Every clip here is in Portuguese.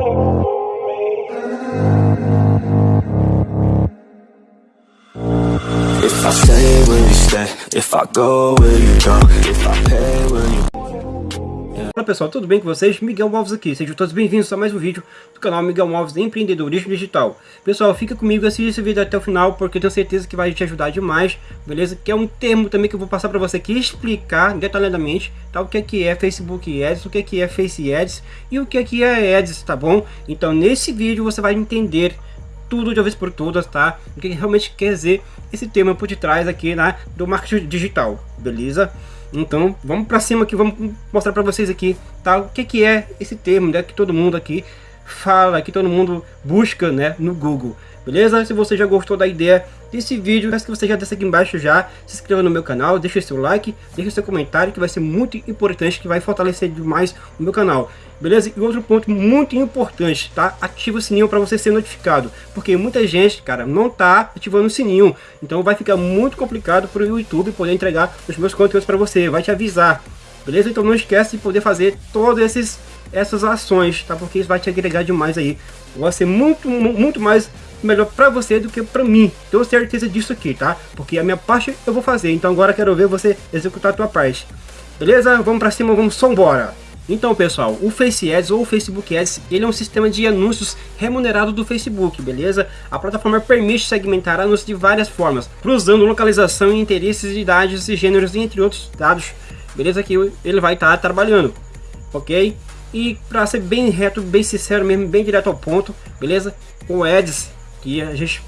If I stay, will you stay? If I go, will you go? If I pay, will you Olá pessoal, tudo bem com vocês? Miguel Alves aqui, sejam todos bem-vindos a mais um vídeo do canal Miguel Alves Empreendedorismo Digital. Pessoal, fica comigo, assista esse vídeo até o final, porque eu tenho certeza que vai te ajudar demais, beleza? Que é um termo também que eu vou passar para você aqui, explicar detalhadamente tá? o que é, que é Facebook Ads, o que é, que é Face Ads e o que é, que é Ads, tá bom? Então nesse vídeo você vai entender tudo de uma vez por todas, tá? O que realmente quer dizer esse tema por detrás aqui, né, do marketing digital, beleza? Então, vamos para cima aqui, vamos mostrar para vocês aqui, tá? O que que é esse termo, né, que todo mundo aqui fala, que todo mundo busca, né, no Google. Beleza? Se você já gostou da ideia desse vídeo, peço que você já desça aqui embaixo já, se inscreva no meu canal, deixe seu like, deixe seu comentário, que vai ser muito importante, que vai fortalecer demais o meu canal. Beleza? E outro ponto muito importante, tá? Ativa o sininho para você ser notificado, porque muita gente, cara, não tá ativando o sininho. Então vai ficar muito complicado para o YouTube poder entregar os meus conteúdos para você, vai te avisar. Beleza? Então não esquece de poder fazer todas esses, essas ações, tá? Porque isso vai te agregar demais aí. Vai ser muito, muito mais melhor para você do que para mim. Tenho certeza disso aqui, tá? Porque a minha parte eu vou fazer. Então agora quero ver você executar a tua parte. Beleza? Vamos para cima, vamos só embora. Então pessoal, o Face Ads ou Facebook Ads, ele é um sistema de anúncios remunerado do Facebook, beleza? A plataforma permite segmentar anúncios de várias formas, cruzando localização, interesses, idades e gêneros, entre outros dados, beleza? Que ele vai estar tá trabalhando, ok? E para ser bem reto, bem sincero mesmo, bem direto ao ponto, beleza? O Ads, que a gente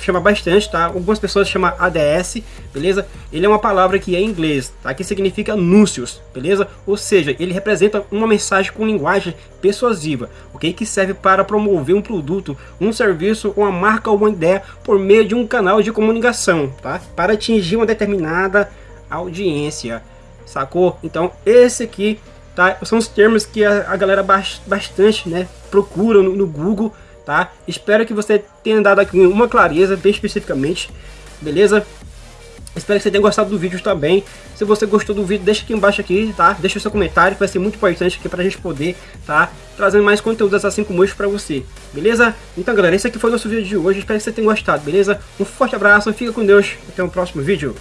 chama bastante, tá? Algumas pessoas chamam ADS, beleza? Ele é uma palavra que é em inglês, tá? Que significa anúncios, beleza? Ou seja, ele representa uma mensagem com linguagem persuasiva, ok? Que serve para promover um produto, um serviço, uma marca ou uma ideia por meio de um canal de comunicação, tá? Para atingir uma determinada audiência, sacou? Então, esse aqui, tá? São os termos que a, a galera bastante, né? Procura no, no Google, tá? Espero que você tenha dado aqui uma clareza, bem especificamente, beleza? Espero que você tenha gostado do vídeo também. Se você gostou do vídeo, deixa aqui embaixo aqui, tá? Deixa o seu comentário, que vai ser muito importante aqui pra gente poder, tá? Trazendo mais conteúdos assim como este pra você, beleza? Então, galera, esse aqui foi o nosso vídeo de hoje. Espero que você tenha gostado, beleza? Um forte abraço, fica com Deus. Até o próximo vídeo.